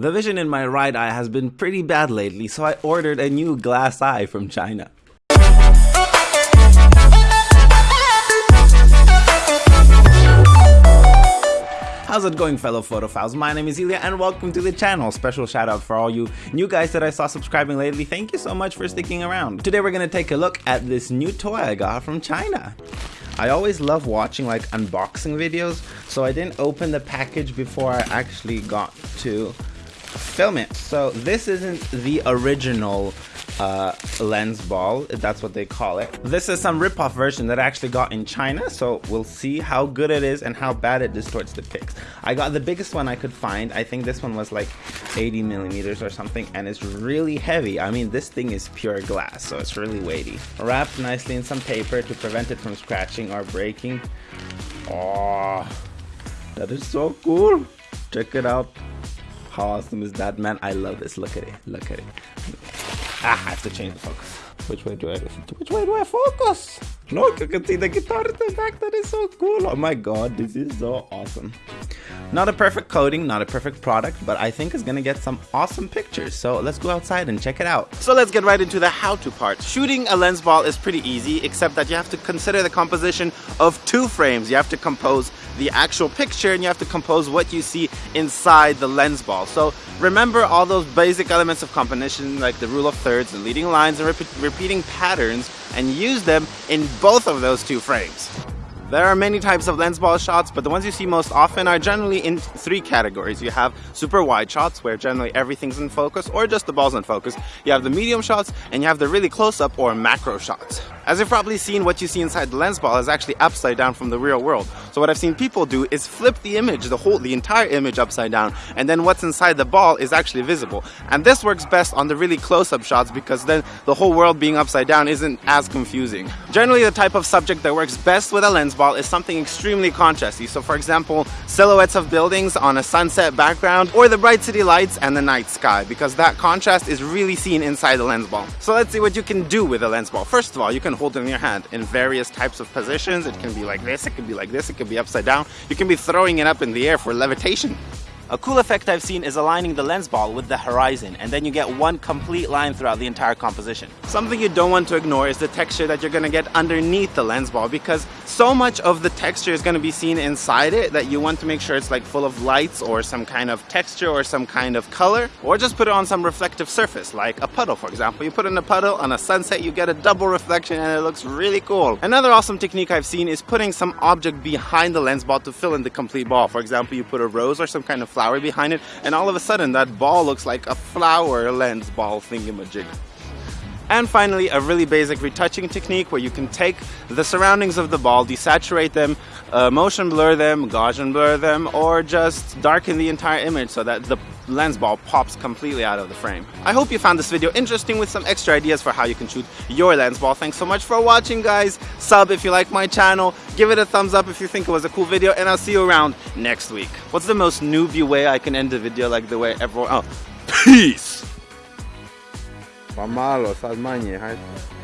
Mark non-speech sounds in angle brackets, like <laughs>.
The vision in my right eye has been pretty bad lately, so I ordered a new glass eye from China. How's it going fellow photophiles? My name is Ilya and welcome to the channel. Special shout out for all you new guys that I saw subscribing lately. Thank you so much for sticking around. Today we're gonna take a look at this new toy I got from China. I always love watching like unboxing videos, so I didn't open the package before I actually got to film it. So this isn't the original uh, lens ball, that's what they call it. This is some rip-off version that I actually got in China, so we'll see how good it is and how bad it distorts the pics. I got the biggest one I could find, I think this one was like 80 millimeters or something, and it's really heavy. I mean, this thing is pure glass, so it's really weighty. Wrapped nicely in some paper to prevent it from scratching or breaking. Oh, that is so cool. Check it out. How awesome is that, man? I love this. Look at it. Look at it. Ah, I have to change the focus. Which way do I which way do I focus? Look, I can see the guitar back. That is so cool. Oh my god, this is so awesome. Not a perfect coating, not a perfect product, but I think it's gonna get some awesome pictures. So let's go outside and check it out. So let's get right into the how-to part. Shooting a lens ball is pretty easy, except that you have to consider the composition of two frames. You have to compose the actual picture and you have to compose what you see inside the lens ball. So remember all those basic elements of composition like the rule of thirds, the leading lines and repeating patterns and use them in both of those two frames. There are many types of lens ball shots, but the ones you see most often are generally in three categories. You have super wide shots, where generally everything's in focus, or just the ball's in focus. You have the medium shots, and you have the really close-up or macro shots. As you've probably seen, what you see inside the lens ball is actually upside down from the real world. So what I've seen people do is flip the image, the whole, the entire image upside down, and then what's inside the ball is actually visible. And this works best on the really close-up shots because then the whole world being upside down isn't as confusing. Generally, the type of subject that works best with a lens ball is something extremely contrasty. So for example, silhouettes of buildings on a sunset background or the bright city lights and the night sky because that contrast is really seen inside the lens ball. So let's see what you can do with a lens ball. First of all, you can it in your hand in various types of positions. It can be like this, it can be like this, it can be upside down. You can be throwing it up in the air for levitation. A cool effect I've seen is aligning the lens ball with the horizon and then you get one complete line throughout the entire composition. Something you don't want to ignore is the texture that you're going to get underneath the lens ball because so much of the texture is going to be seen inside it that you want to make sure it's like full of lights or some kind of texture or some kind of color or just put it on some reflective surface like a puddle for example. You put in a puddle on a sunset you get a double reflection and it looks really cool. Another awesome technique I've seen is putting some object behind the lens ball to fill in the complete ball. For example you put a rose or some kind of flower behind it and all of a sudden that ball looks like a flower lens ball thingamajig. And finally, a really basic retouching technique where you can take the surroundings of the ball, desaturate them, uh, motion blur them, Gaussian blur them, or just darken the entire image so that the lens ball pops completely out of the frame. I hope you found this video interesting with some extra ideas for how you can shoot your lens ball. Thanks so much for watching guys. Sub if you like my channel, give it a thumbs up if you think it was a cool video, and I'll see you around next week. What's the most newbie way I can end a video like the way everyone... Oh, <laughs> peace! Sad manje, hajde.